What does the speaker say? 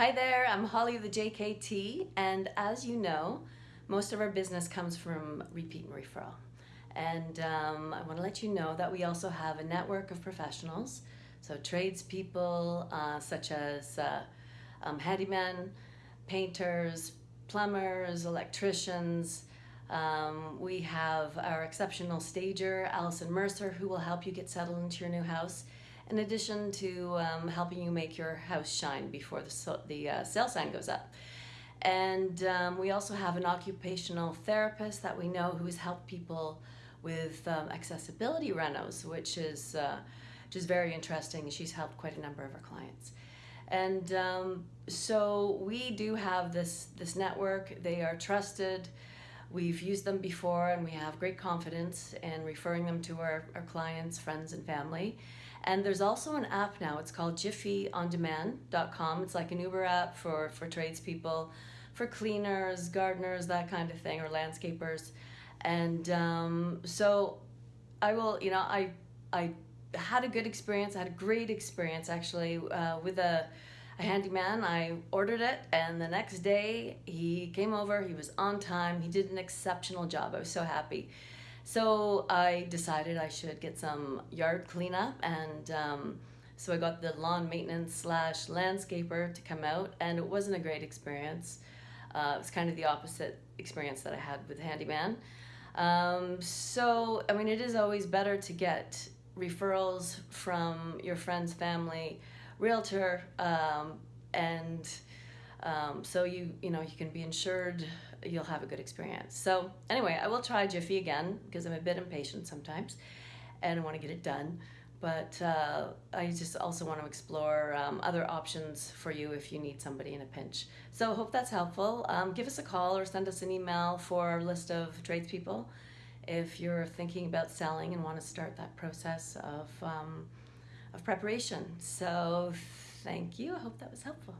Hi there, I'm Holly the JKT, and as you know, most of our business comes from repeat and referral. And um, I want to let you know that we also have a network of professionals, so tradespeople uh, such as uh, um, handymen, painters, plumbers, electricians. Um, we have our exceptional stager, Allison Mercer, who will help you get settled into your new house in addition to um, helping you make your house shine before the, the uh, sale sign goes up. And um, we also have an occupational therapist that we know who has helped people with um, accessibility renos, which is uh, just very interesting. She's helped quite a number of our clients. And um, so we do have this, this network. They are trusted. We've used them before and we have great confidence in referring them to our, our clients, friends, and family. And there's also an app now. It's called jiffyondemand.com. It's like an Uber app for, for tradespeople, for cleaners, gardeners, that kind of thing, or landscapers. And um, so I will, you know, I, I had a good experience. I had a great experience actually uh, with a, a handyman. I ordered it, and the next day he came over. He was on time. He did an exceptional job. I was so happy. So I decided I should get some yard cleanup and um, so I got the lawn maintenance slash landscaper to come out and it wasn't a great experience. Uh, it was kind of the opposite experience that I had with Handyman. Um, so, I mean, it is always better to get referrals from your friends, family, realtor, um, and um, so you you know you can be insured you'll have a good experience. So anyway i will try jiffy again because i'm a bit impatient sometimes and i want to get it done. But uh, i just also want to explore um, other options for you if you need somebody in a pinch. So hope that's helpful. Um, give us a call or send us an email for our list of tradespeople if you're thinking about selling and want to start that process of um, of preparation. So thank you. I hope that was helpful